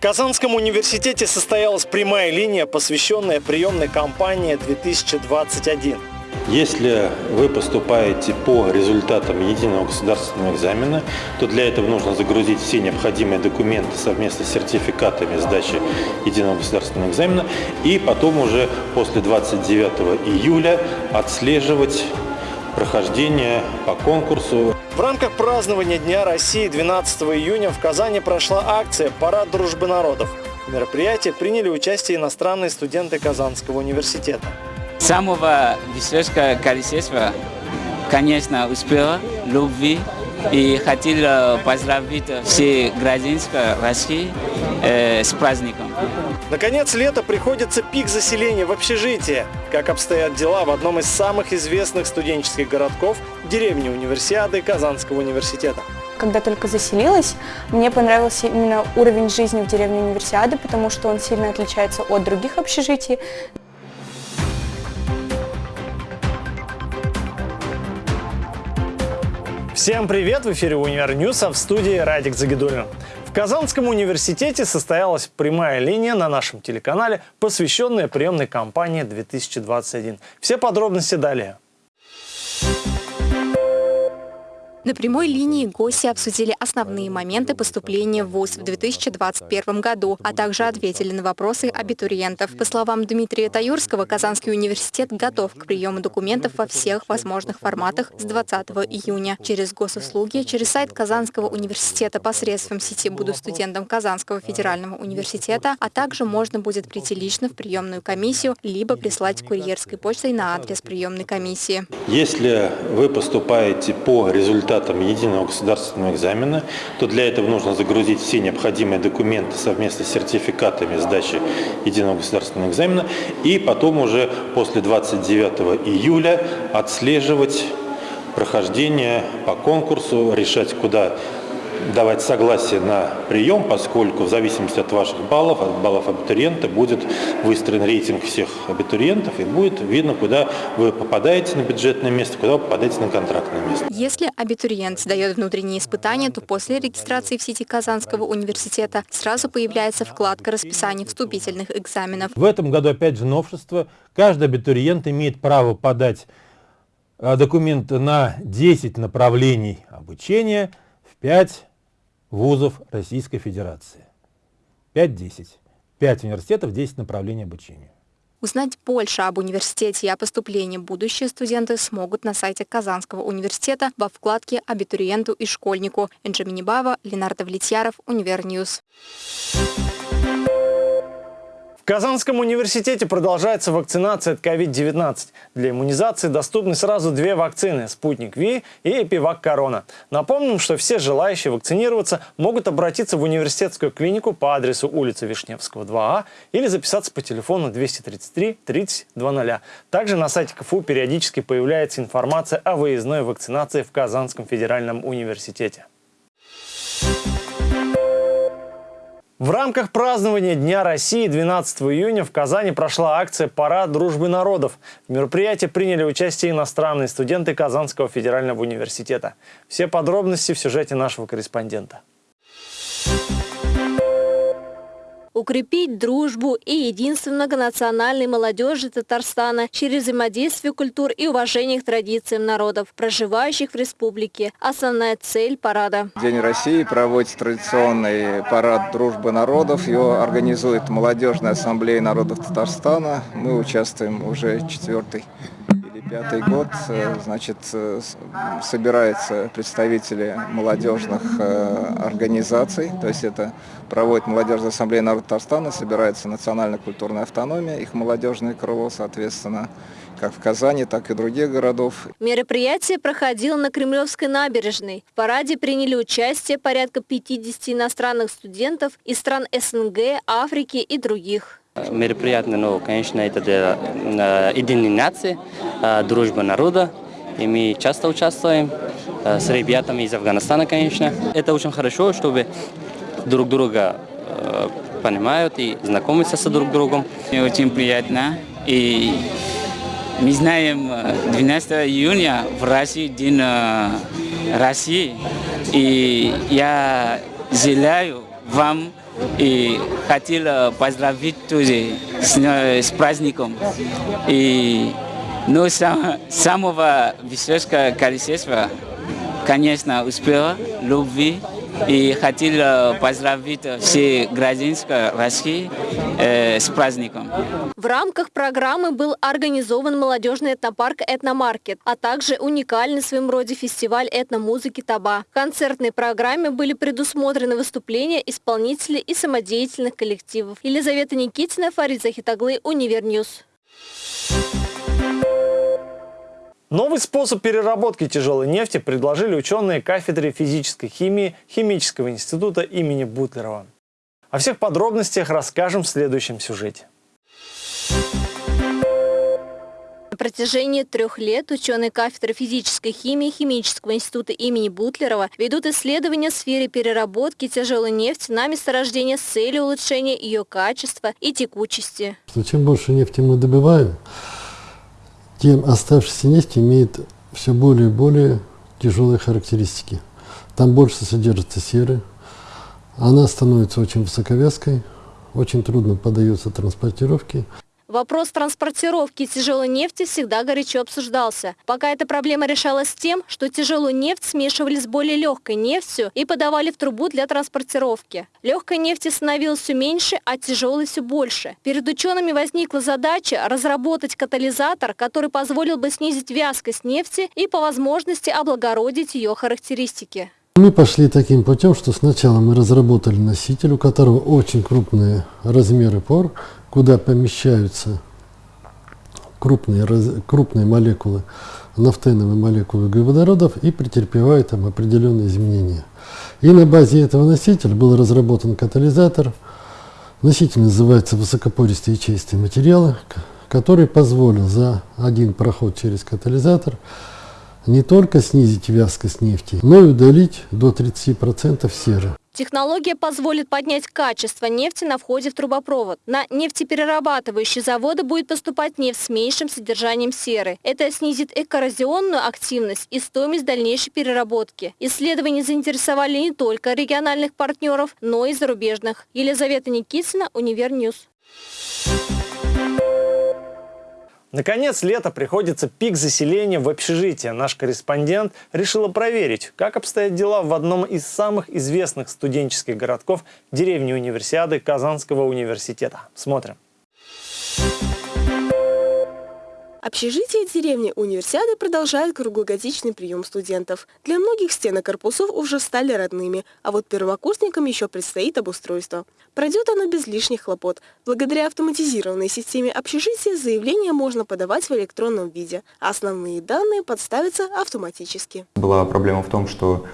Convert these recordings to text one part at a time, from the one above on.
Казанском университете состоялась прямая линия, посвященная приемной кампании 2021. Если вы поступаете по результатам единого государственного экзамена, то для этого нужно загрузить все необходимые документы совместно с сертификатами сдачи единого государственного экзамена и потом уже после 29 июля отслеживать прохождение по конкурсу. В рамках празднования Дня России 12 июня в Казани прошла акция «Парад дружбы народов». В мероприятии приняли участие иностранные студенты Казанского университета. Самого веселого количества, конечно, успела, любви и хотел поздравить все гражданские России э, с праздником. Наконец, лето приходится пик заселения в общежитие. Как обстоят дела в одном из самых известных студенческих городков – деревне Универсиады Казанского университета. Когда только заселилась, мне понравился именно уровень жизни в деревне Универсиады, потому что он сильно отличается от других общежитий. Всем привет! В эфире «Универ News», а в студии Радик Загидулин. В Казанском университете состоялась прямая линия на нашем телеканале, посвященная приемной кампании 2021. Все подробности далее. На прямой линии гости обсудили основные моменты поступления в ВУЗ в 2021 году, а также ответили на вопросы абитуриентов. По словам Дмитрия Таюрского, Казанский университет готов к приему документов во всех возможных форматах с 20 июня. Через госуслуги, через сайт Казанского университета посредством сети «Буду студентом Казанского федерального университета», а также можно будет прийти лично в приемную комиссию, либо прислать курьерской почтой на адрес приемной комиссии. Если вы поступаете по результатам результатам единого государственного экзамена, то для этого нужно загрузить все необходимые документы совместно с сертификатами сдачи единого государственного экзамена и потом уже после 29 июля отслеживать прохождение по конкурсу, решать, куда давать согласие на прием, поскольку в зависимости от ваших баллов, от баллов абитуриента, будет выстроен рейтинг всех абитуриентов и будет видно, куда вы попадаете на бюджетное место, куда вы попадаете на контрактное место. Если абитуриент сдает внутренние испытания, то после регистрации в сети Казанского университета сразу появляется вкладка расписания вступительных экзаменов. В этом году опять же новшество. Каждый абитуриент имеет право подать э, документы на 10 направлений обучения в 5 вузов Российской Федерации. 5-10. 5 университетов, 10 направлений обучения. Узнать больше об университете и о поступлении будущие студенты смогут на сайте Казанского университета во вкладке «Абитуриенту и школьнику». Энджи Минибаева, Ленардо Влетьяров, Универ News. В Казанском университете продолжается вакцинация от COVID-19. Для иммунизации доступны сразу две вакцины – «Спутник V» и «ЭпиВакКорона». Напомним, что все желающие вакцинироваться могут обратиться в университетскую клинику по адресу улица Вишневского, 2А или записаться по телефону 233 30 00. Также на сайте КФУ периодически появляется информация о выездной вакцинации в Казанском федеральном университете. В рамках празднования Дня России 12 июня в Казани прошла акция «Парад дружбы народов». В мероприятии приняли участие иностранные студенты Казанского федерального университета. Все подробности в сюжете нашего корреспондента. Укрепить дружбу и единство многонациональной молодежи Татарстана через взаимодействие культур и уважение к традициям народов, проживающих в республике. Основная цель парада. День России проводит традиционный парад дружбы народов. Его организует Молодежная ассамблея народов Татарстана. Мы участвуем уже четвертый Пятый год, э, значит, э, собираются представители молодежных э, организаций, то есть это проводит Молодежная ассамблея народа Татарстана, собирается национально-культурная автономия, их молодежное крыло, соответственно, как в Казани, так и других городов. Мероприятие проходило на Кремлевской набережной. В параде приняли участие порядка 50 иностранных студентов из стран СНГ, Африки и других мероприятие, ну, конечно, это э, единой нации, э, дружба народа. И мы часто участвуем э, с ребятами из Афганистана, конечно. Это очень хорошо, чтобы друг друга понимают и знакомятся с друг другом. Мне очень приятно. И мы знаем, 12 июня в России День России. И я желаю вам И хотел поздравить тоже с, с праздником. И ну, сам, самого высокого количества, конечно, успела, любви. И хотел поздравить все гражданские России э, с праздником. В рамках программы был организован молодежный этнопарк «Этномаркет», а также уникальный в своем роде фестиваль этномузыки «Таба». В концертной программе были предусмотрены выступления исполнителей и самодеятельных коллективов. Елизавета Никитина, Фарид Захитаглы, Универ News. Новый способ переработки тяжелой нефти предложили ученые кафедры физической химии Химического института имени Бутлерова. О всех подробностях расскажем в следующем сюжете. На протяжении трех лет ученые кафедры физической химии Химического института имени Бутлерова ведут исследования в сфере переработки тяжелой нефти на месторождение с целью улучшения ее качества и текучести. Чем больше нефти мы добываем, тем оставшаяся нефть имеет все более и более тяжелые характеристики. Там больше содержится серы, она становится очень высоковязкой, очень трудно поддается транспортировке. Вопрос транспортировки тяжелой нефти всегда горячо обсуждался. Пока эта проблема решалась тем, что тяжелую нефть смешивали с более легкой нефтью и подавали в трубу для транспортировки. Легкой нефти становилось все меньше, а тяжелой все больше. Перед учеными возникла задача разработать катализатор, который позволил бы снизить вязкость нефти и по возможности облагородить ее характеристики. Мы пошли таким путем, что сначала мы разработали носитель, у которого очень крупные размеры пор, куда помещаются крупные, крупные молекулы, нафтеновые молекулы углеводородов и претерпевают там определенные изменения. И на базе этого носителя был разработан катализатор. Носитель называется высокопористые ячеистые материалы, который позволил за один проход через катализатор не только снизить вязкость нефти, но и удалить до 30% серы. Технология позволит поднять качество нефти на входе в трубопровод. На нефтеперерабатывающие заводы будет поступать нефть с меньшим содержанием серы. Это снизит её коррозионную активность и стоимость дальнейшей переработки. Исследования заинтересовали не только региональных партнеров, но и зарубежных. Елизавета Никитина, Универ News. Наконец, лето приходится пик заселения в общежитие. Наш корреспондент решила проверить, как обстоят дела в одном из самых известных студенческих городков деревни Универсиады Казанского университета. Смотрим. Общежитие деревни Универсиады продолжает круглогодичный прием студентов. Для многих стены корпусов уже стали родными, а вот первокурсникам еще предстоит обустройство. Пройдет оно без лишних хлопот. Благодаря автоматизированной системе общежития заявление можно подавать в электронном виде, а основные данные подставятся автоматически. Была проблема в том, что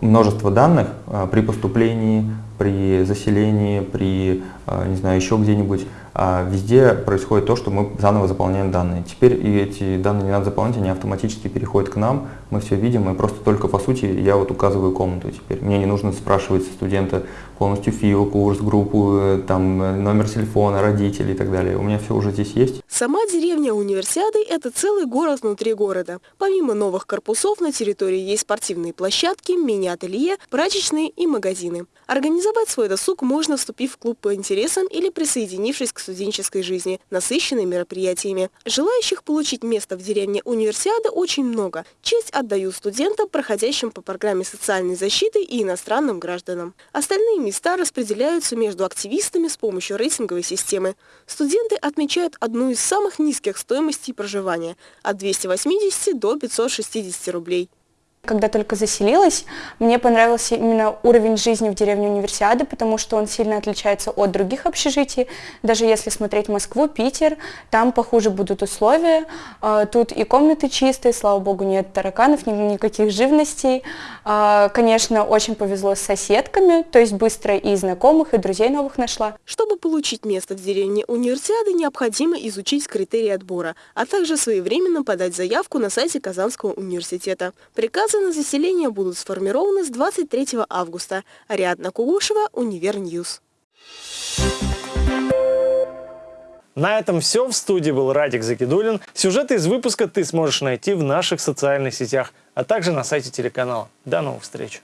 множество данных а, при поступлении, при заселении, при, а, не знаю, еще где-нибудь везде происходит то, что мы заново заполняем данные. Теперь и эти данные не надо заполнять, они автоматически переходят к нам, мы все видим, и просто только по сути я вот указываю комнату теперь. Мне не нужно спрашивать студента полностью ФИО, курс, группу, э, там, э, номер телефона, родителей и так далее. У меня все уже здесь есть. Сама деревня Универсиады – это целый город внутри города. Помимо новых корпусов на территории есть спортивные площадки, мини-ателье, прачечные и магазины. Организовать свой досуг можно, вступив в клуб по интересам или присоединившись к студенческой жизни, насыщенной мероприятиями. Желающих получить место в деревне Универсиады очень много. Честь отдают студентам, проходящим по программе социальной защиты и иностранным гражданам. Остальные места распределяются между активистами с помощью рейтинговой системы. Студенты отмечают одну из самых низких стоимостей проживания – от 280 до 560 рублей. Когда только заселилась, мне понравился именно уровень жизни в деревне Универсиады, потому что он сильно отличается от других общежитий. Даже если смотреть Москву, Питер, там похуже будут условия. А, тут и комнаты чистые, слава богу, нет тараканов, никаких живностей. А, конечно, очень повезло с соседками, то есть быстро и знакомых, и друзей новых нашла. Чтобы получить место в деревне Универсиады, необходимо изучить критерии отбора, а также своевременно подать заявку на сайте Казанского университета. Приказ Заказы на заселение будут сформированы с 23 августа. Ариадна Кугушева, Универ News. На этом все. В студии был Радик Загидулин. Сюжеты из выпуска ты сможешь найти в наших социальных сетях, а также на сайте телеканала. До новых встреч!